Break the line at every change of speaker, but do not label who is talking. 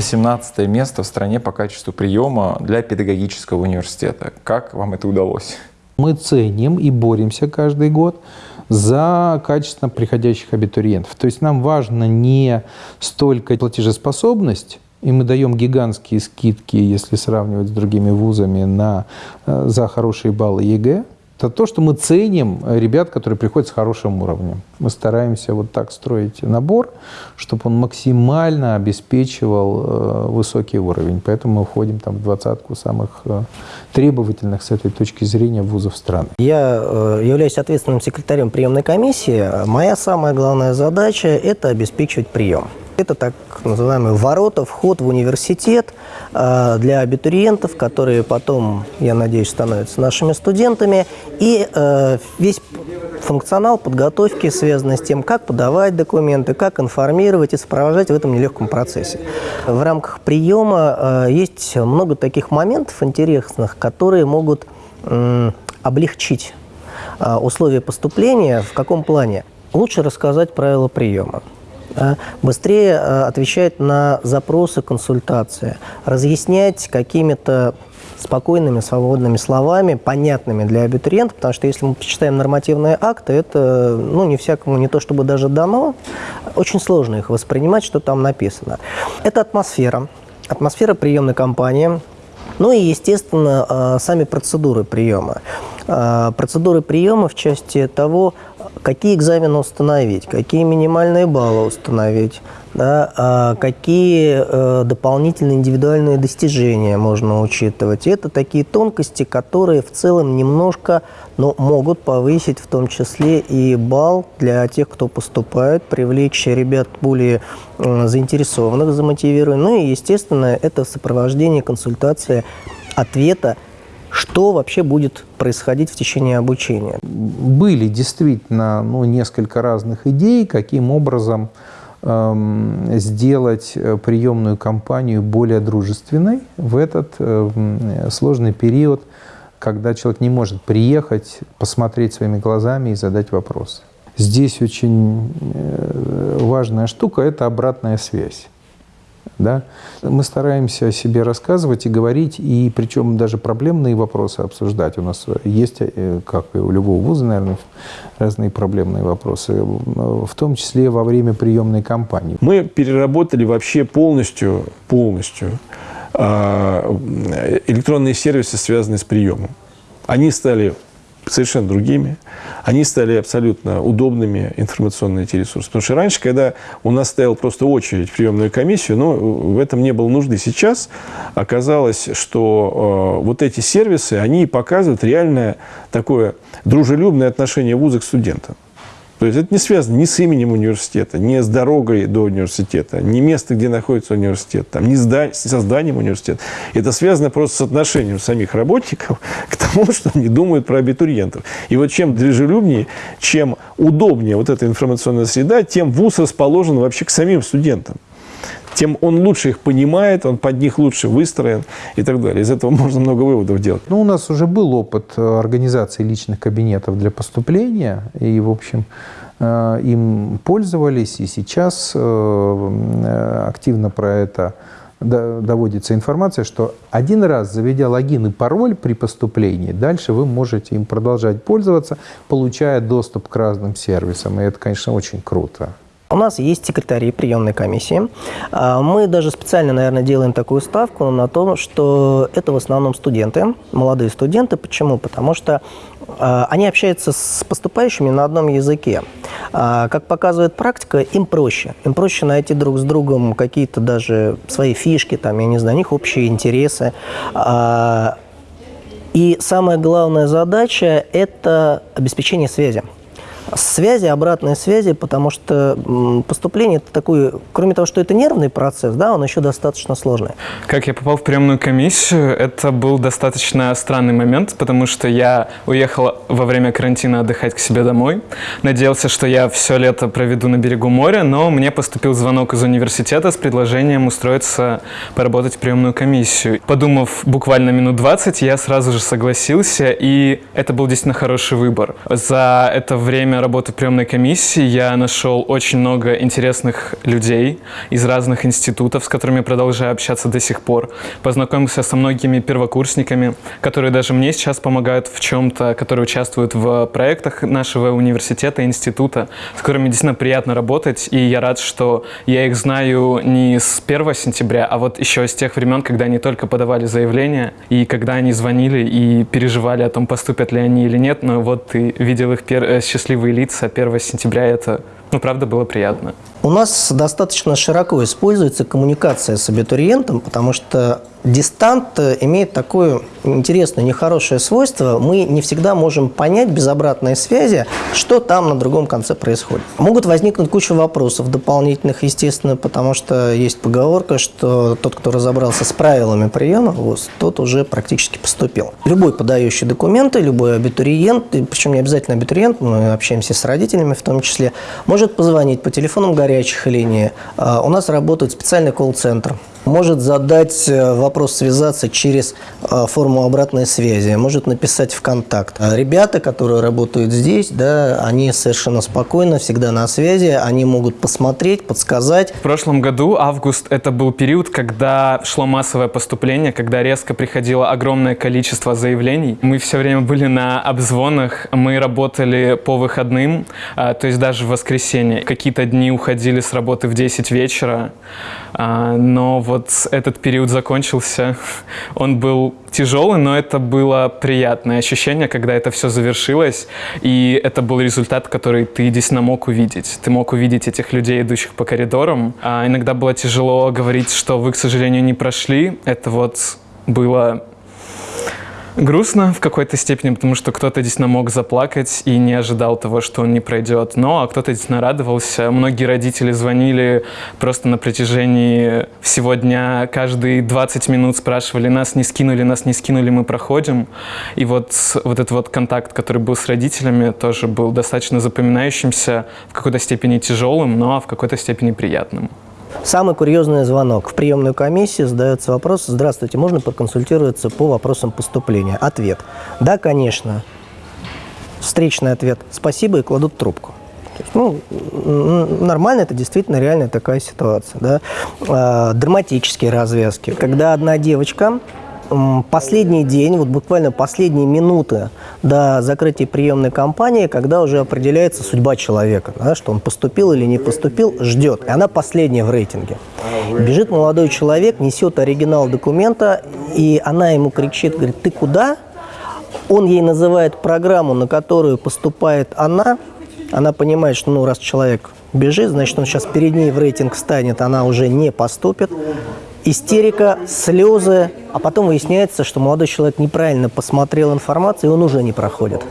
18 место в стране по качеству приема для педагогического университета. Как вам это удалось?
Мы ценим и боремся каждый год за качественно приходящих абитуриентов. То есть нам важно не столько платежеспособность, и мы даем гигантские скидки, если сравнивать с другими вузами, на, э, за хорошие баллы ЕГЭ, это то, что мы ценим ребят, которые приходят с хорошим уровнем. Мы стараемся вот так строить набор, чтобы он максимально обеспечивал э, высокий уровень. Поэтому мы входим там в двадцатку самых э, требовательных с этой точки зрения вузов страны.
Я э, являюсь ответственным секретарем приемной комиссии. Моя самая главная задача – это обеспечивать прием. Это так называемый ворота, вход в университет э, для абитуриентов, которые потом, я надеюсь, становятся нашими студентами. И э, весь функционал подготовки, связанный с тем, как подавать документы, как информировать и сопровождать в этом нелегком процессе. В рамках приема э, есть много таких моментов интересных, которые могут облегчить условия поступления. В каком плане? Лучше рассказать правила приема быстрее э, отвечать на запросы, консультации, разъяснять какими-то спокойными, свободными словами, понятными для абитуриента, потому что если мы почитаем нормативные акты, это ну, не всякому не то чтобы даже дано, очень сложно их воспринимать, что там написано. Это атмосфера, атмосфера приемной кампании, ну и, естественно, э, сами процедуры приема. Э, процедуры приема в части того, какие экзамены установить, какие минимальные баллы установить, да, а какие э, дополнительные индивидуальные достижения можно учитывать. это такие тонкости, которые в целом немножко но могут повысить в том числе и балл для тех, кто поступает, привлечь ребят более э, заинтересованных, замотивированных. Ну и, естественно, это сопровождение, консультация ответа что вообще будет происходить в течение обучения?
Были действительно ну, несколько разных идей, каким образом эм, сделать э, приемную кампанию более дружественной в этот э, сложный период, когда человек не может приехать, посмотреть своими глазами и задать вопрос. Здесь очень э, важная штука – это обратная связь. Да? Мы стараемся о себе рассказывать и говорить, и причем даже проблемные вопросы обсуждать. У нас есть, э, как и у любого вуза, наверное, разные проблемные вопросы, в том числе во время приемной кампании.
Мы переработали вообще полностью, полностью а, электронные сервисы, связанные с приемом. Они стали совершенно другими. Они стали абсолютно удобными, информационные эти ресурсы. Потому что раньше, когда у нас стояла просто очередь в приемную комиссию, но ну, в этом не было нужды. Сейчас оказалось, что э, вот эти сервисы, они показывают реальное такое дружелюбное отношение вуза к студентам. То есть это не связано ни с именем университета, ни с дорогой до университета, ни место, где находится университет, там, ни с созданием университета. Это связано просто с отношением самих работников к тому, что они думают про абитуриентов. И вот чем дружелюбнее, чем удобнее вот эта информационная среда, тем вуз расположен вообще к самим студентам тем он лучше их понимает, он под них лучше выстроен и так далее. Из этого можно много выводов делать.
Ну, у нас уже был опыт э, организации личных кабинетов для поступления, и, в общем, э, им пользовались, и сейчас э, активно про это доводится информация, что один раз заведя логин и пароль при поступлении, дальше вы можете им продолжать пользоваться, получая доступ к разным сервисам. И это, конечно, очень круто.
У нас есть секретари приемной комиссии. А, мы даже специально, наверное, делаем такую ставку на то, что это в основном студенты, молодые студенты. Почему? Потому что а, они общаются с поступающими на одном языке. А, как показывает практика, им проще. Им проще найти друг с другом какие-то даже свои фишки, там, я не знаю, у них общие интересы. И самая главная задача – это обеспечение связи связи, обратной связи, потому что поступление это такой, кроме того, что это нервный процесс, да, он еще достаточно сложный.
Как я попал в приемную комиссию, это был достаточно странный момент, потому что я уехал во время карантина отдыхать к себе домой. Надеялся, что я все лето проведу на берегу моря, но мне поступил звонок из университета с предложением устроиться поработать в приемную комиссию. Подумав буквально минут 20, я сразу же согласился, и это был действительно хороший выбор. За это время время работы в приемной комиссии я нашел очень много интересных людей из разных институтов, с которыми продолжаю общаться до сих пор. Познакомился со многими первокурсниками, которые даже мне сейчас помогают в чем-то, которые участвуют в проектах нашего университета, института, с которыми действительно приятно работать. И я рад, что я их знаю не с 1 сентября, а вот еще с тех времен, когда они только подавали заявление, и когда они звонили и переживали о том, поступят ли они или нет. Но вот ты видел их пер- э, счастливые лица. 1 сентября, это, ну, правда, было приятно.
У нас достаточно широко используется коммуникация с абитуриентом, потому что дистант э, имеет такое интересное, нехорошее свойство. Мы не всегда можем понять без обратной связи, что там на другом конце происходит. Могут возникнуть куча вопросов дополнительных, естественно, потому что есть поговорка, что тот, кто разобрался с правилами приема, вот, тот уже практически поступил. Любой подающий документы, любой абитуриент, причем не обязательно абитуриент, мы общаемся с родителями в том числе, может позвонить по телефонам горячих линий. А, У нас работает специальный колл-центр может задать э, вопрос, связаться через э, форму обратной связи, может написать в контакт. А Ребята, которые работают здесь, да, они совершенно спокойно, всегда на связи, они могут посмотреть, подсказать.
В прошлом году, август, это был период, когда шло массовое поступление, когда резко приходило огромное количество заявлений. Мы все время были на обзвонах, мы работали по выходным, а, то есть даже в воскресенье. Какие-то дни уходили с работы в 10 вечера, а, но вот этот период закончился. Он был тяжелый, но это было приятное ощущение, когда это все завершилось, и это был результат, который ты действительно мог увидеть. Ты мог увидеть этих людей, идущих по коридорам. А иногда было тяжело говорить, что вы, к сожалению, не прошли. Это вот было грустно в какой-то степени, потому что кто-то действительно мог заплакать и не ожидал того, что он не пройдет. Но а кто-то действительно радовался. Многие родители звонили просто на протяжении всего дня. Каждые 20 минут спрашивали, нас не скинули, нас не скинули, мы проходим. И вот, вот этот вот контакт, который был с родителями, тоже был достаточно запоминающимся, в какой-то степени тяжелым, но в какой-то степени приятным.
Самый курьезный звонок. В приемную комиссию задается вопрос, здравствуйте, можно проконсультироваться по вопросам поступления? Ответ. Да, конечно. Встречный ответ. Спасибо и кладут трубку. Ну, нормально, это действительно реальная такая ситуация. Да? А, драматические развязки. Когда одна девочка последний день, вот буквально последние минуты до закрытия приемной кампании, когда уже определяется судьба человека, да, что он поступил или не поступил, ждет. И она последняя в рейтинге. Бежит молодой человек, несет оригинал документа, и она ему кричит, говорит, ты куда? Он ей называет программу, на которую поступает она. Она понимает, что ну, раз человек бежит, значит, он сейчас перед ней в рейтинг станет, она уже не поступит. Истерика, слезы, а потом выясняется, что молодой человек неправильно посмотрел информацию, и он уже не проходит.